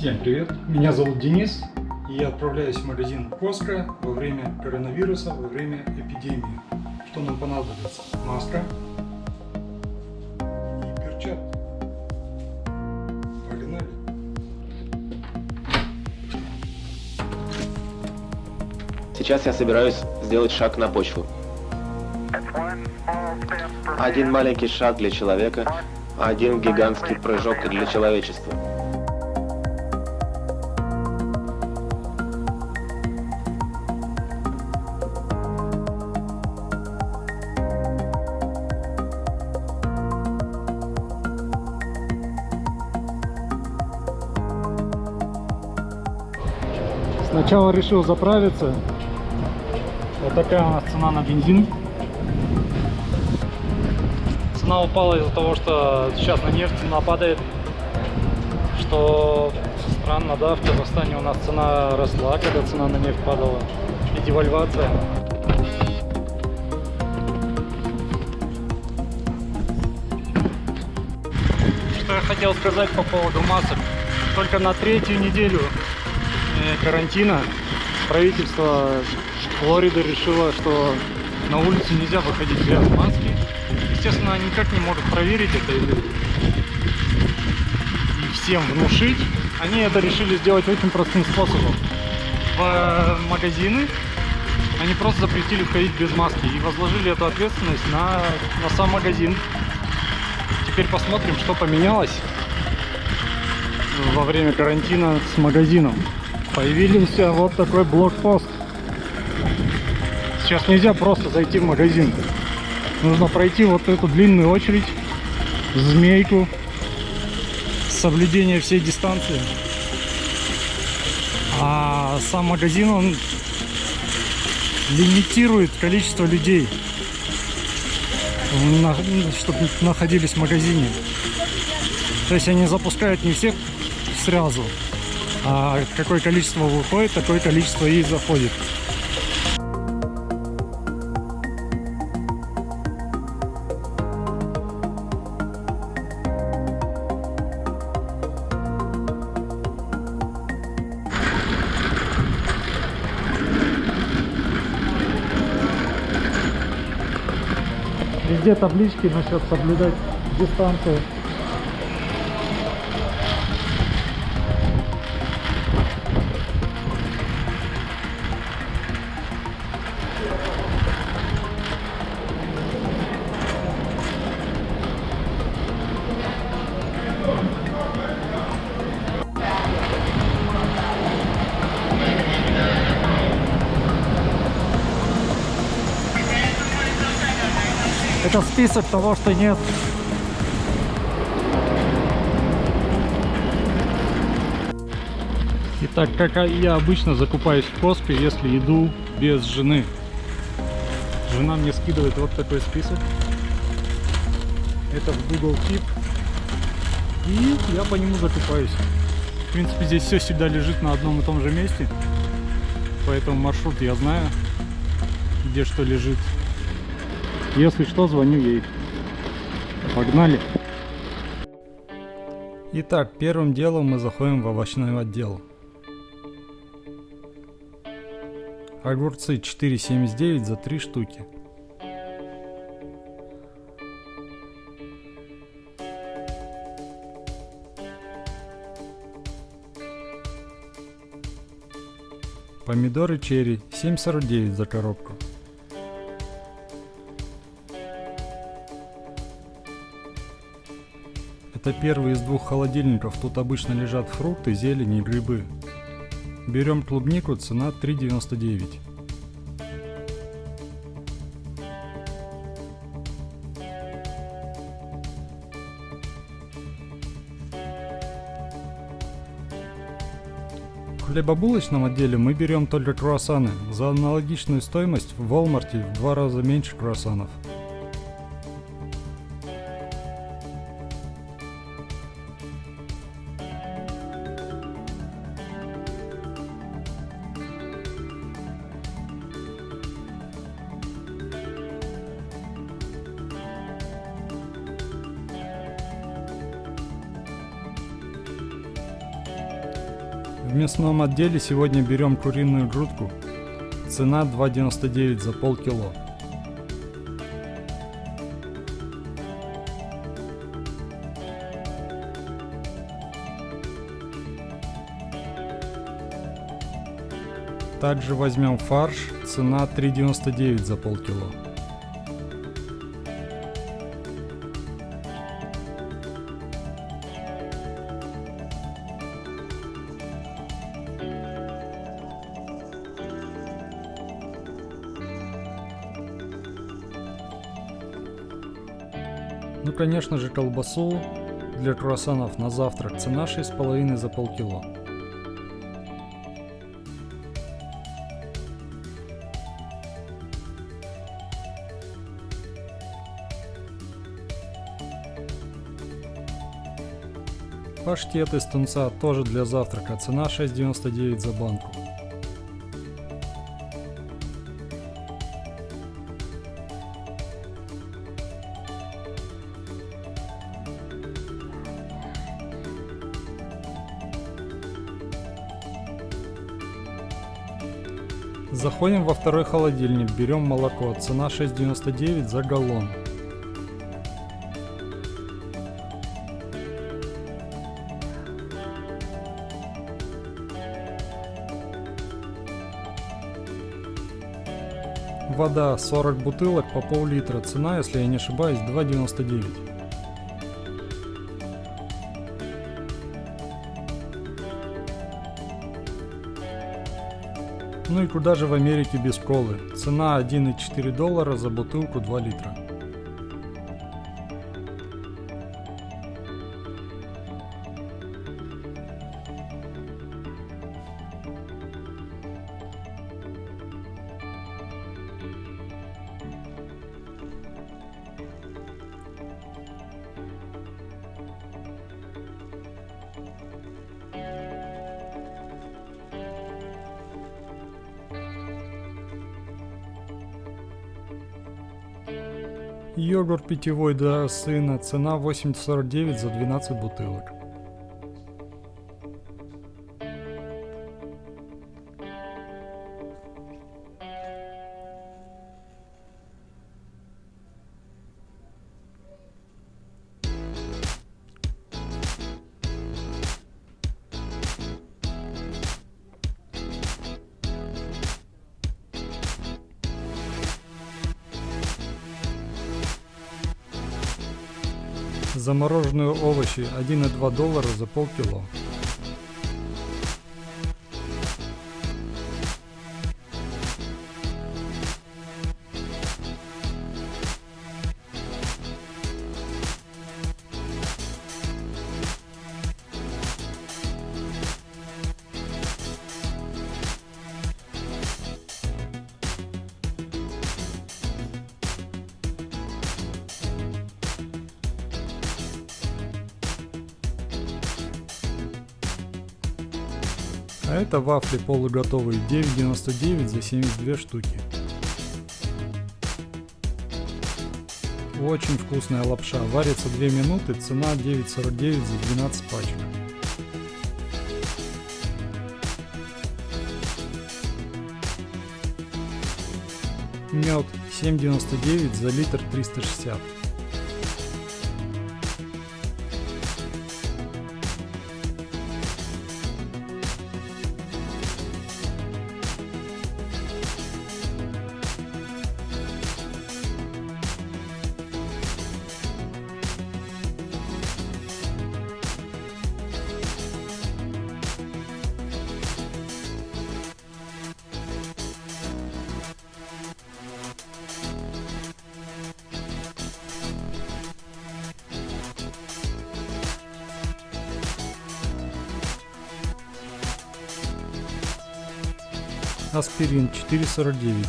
Всем привет! Меня зовут Денис, и я отправляюсь в магазин Коска во время коронавируса, во время эпидемии. Что нам понадобится? Маска и перчатки. Погнали! Сейчас я собираюсь сделать шаг на почву. Один маленький шаг для человека, один гигантский прыжок для человечества. Сначала решил заправиться. Вот такая у нас цена на бензин. Цена упала из-за того, что сейчас на нефть цена падает. Что странно, да, в Казахстане у нас цена росла, когда цена на нефть падала. И девальвация. Что я хотел сказать по поводу масок. Только на третью неделю э, карантина правительство Флориды решило, что на улицу нельзя выходить без маски. Естественно, никак не может проверить это или и всем внушить. Они это решили сделать очень простым способом. В магазины они просто запретили входить без маски и возложили эту ответственность на, на сам магазин. Теперь посмотрим, что поменялось во время карантина с магазином. Появился вот такой блокпост. Сейчас нельзя просто зайти в магазин. Нужно пройти вот эту длинную очередь, змейку, соблюдение всей дистанции. А сам магазин, он лимитирует количество людей, чтобы находились в магазине. То есть они запускают не всех сразу, а какое количество выходит, такое количество и заходит. Везде таблички насчет соблюдать дистанцию. Это список того, что нет. Итак, как я обычно закупаюсь в Коско, если иду без жены. Жена мне скидывает вот такой список. Это в Google Keep. И я по нему закупаюсь. В принципе, здесь все всегда лежит на одном и том же месте. Поэтому маршрут я знаю, где что лежит. Если что, звоню ей. Погнали. Итак, первым делом мы заходим в овощной отдел. Огурцы 4,79 за 3 штуки. Помидоры черри 7,49 за коробку. Это первый из двух холодильников, тут обычно лежат фрукты, зелень и грибы. Берем клубнику, цена 3,99. В хлебобулочном отделе мы берем только круассаны. За аналогичную стоимость в Walmart в два раза меньше круассанов. В мясном отделе сегодня берем куриную грудку. Цена 2,99 за полкило. Также возьмем фарш, цена 3,99 за полкило. Конечно же, колбасу для круассанов на завтрак цена 6,5 за полкило. Паштет из тунца тоже для завтрака, цена 6,99 за банку. Заходим во второй холодильник, берем молоко, цена 6,99 за галлон. Вода 40 бутылок по пол-литра, цена, если я не ошибаюсь, 2,99. Ну и куда же в Америке без колы? Цена 1,4 доллара за бутылку 2 литра. Йогурт питьевой для сына, цена 8,49 за 12 бутылок. Замороженные овощи 1,2 доллара за полкило. А это вафли полуготовые 9,99 за 72 штуки. Очень вкусная лапша, варится 2 минуты, цена 9,49 за 12 пачек. Мед 7,99 за литр 360. Аспирин 4,49.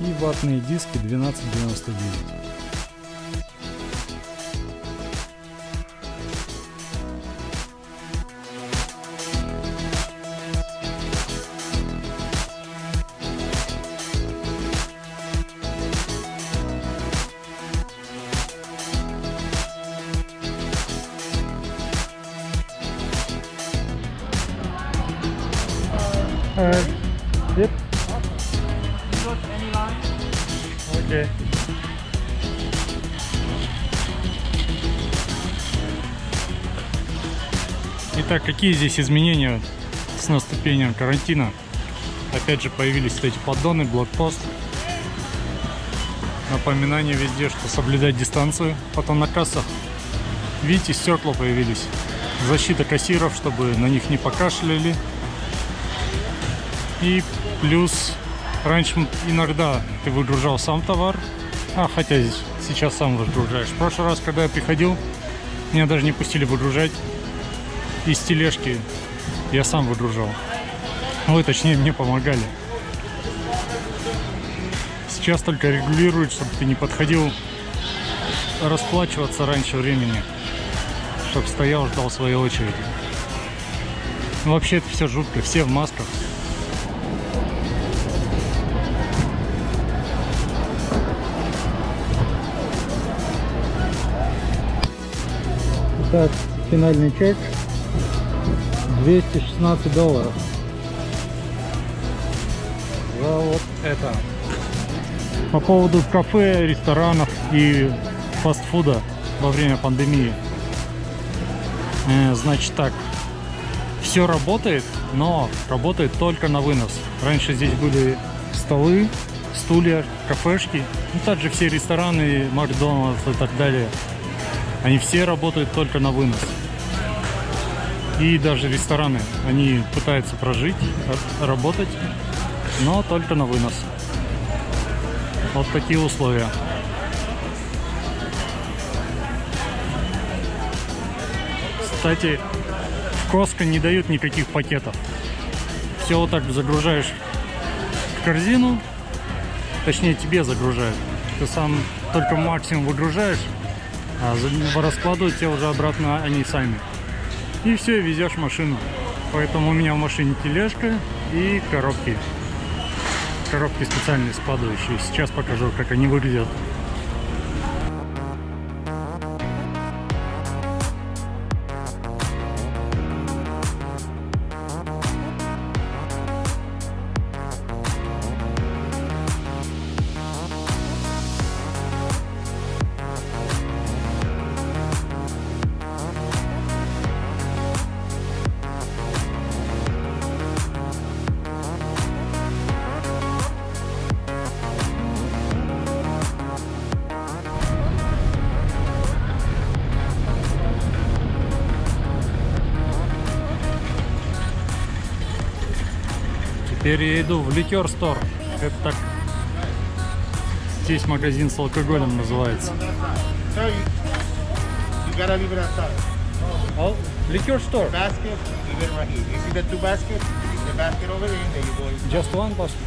И ватные диски 12,99. Uh, yep. Okay. Итак, какие здесь изменения с наступлением карантина? Опять же появились эти поддоны, блокпост. Напоминание везде, что соблюдать дистанцию. Потом на кассах, видите, стекла появились. Защита кассиров, чтобы на них не покашляли. И плюс раньше иногда ты выгружал сам товар, а хотя сейчас сам выгружаешь. В прошлый раз, когда я приходил, меня даже не пустили выгружать из тележки. Я сам выгружал. Ой, точнее, мне помогали. Сейчас только регулируют, чтобы ты не подходил расплачиваться раньше времени. Чтобы стоял, ждал своей очереди. Ну, вообще это все жутко, все в масках. Итак, финальный чек 216 долларов за вот это. По поводу кафе, ресторанов и фастфуда во время пандемии. Э, значит так, все работает, но работает только на вынос. Раньше здесь были столы, стулья, кафешки, ну также все рестораны, Макдональдс и так далее. Они все работают только на вынос. И даже рестораны, они пытаются прожить, работать, но только на вынос. Вот такие условия. Кстати, в Коско не дают никаких пакетов. Все вот так загружаешь в корзину, точнее тебе загружают. Ты сам только максимум выгружаешь, а раскладывают тебе уже обратно они сами. И все, везешь машину. Поэтому у меня в машине тележка и коробки. Коробки специальные складывающие. Сейчас покажу, как они выглядят. Иду в ликер стор. Это так здесь магазин с алкоголем называется. Oh, liquor store. basket, leave it right here. You see the two baskets? The basket over there, and then you go in. Just one basket.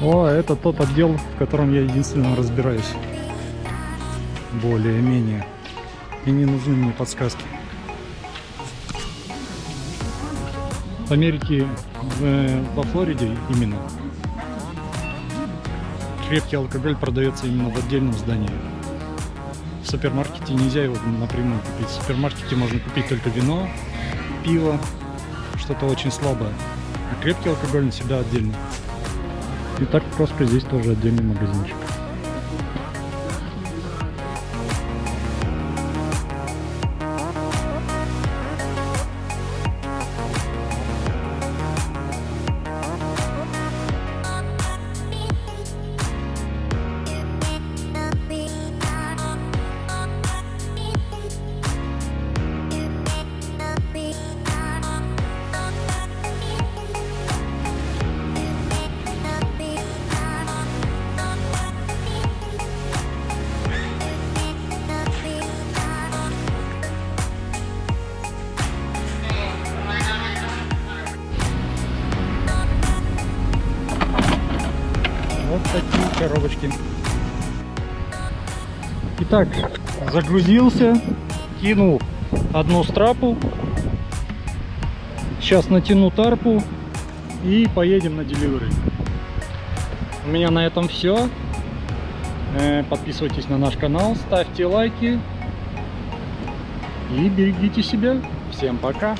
О, это тот отдел, в котором я единственно разбираюсь. Более-менее. И не нужны мне подсказки. В Америке, в, во Флориде именно, крепкий алкоголь продается именно в отдельном здании. В супермаркете нельзя его напрямую купить. В супермаркете можно купить только вино, пиво, что-то очень слабое. А крепкий алкоголь всегда отдельно. И так просто здесь тоже отдельный магазинчик. Итак, загрузился, кинул одну страпу. Сейчас натяну тарпу и поедем на деливеры. У меня на этом все. Подписывайтесь на наш канал, ставьте лайки и берегите себя. Всем пока.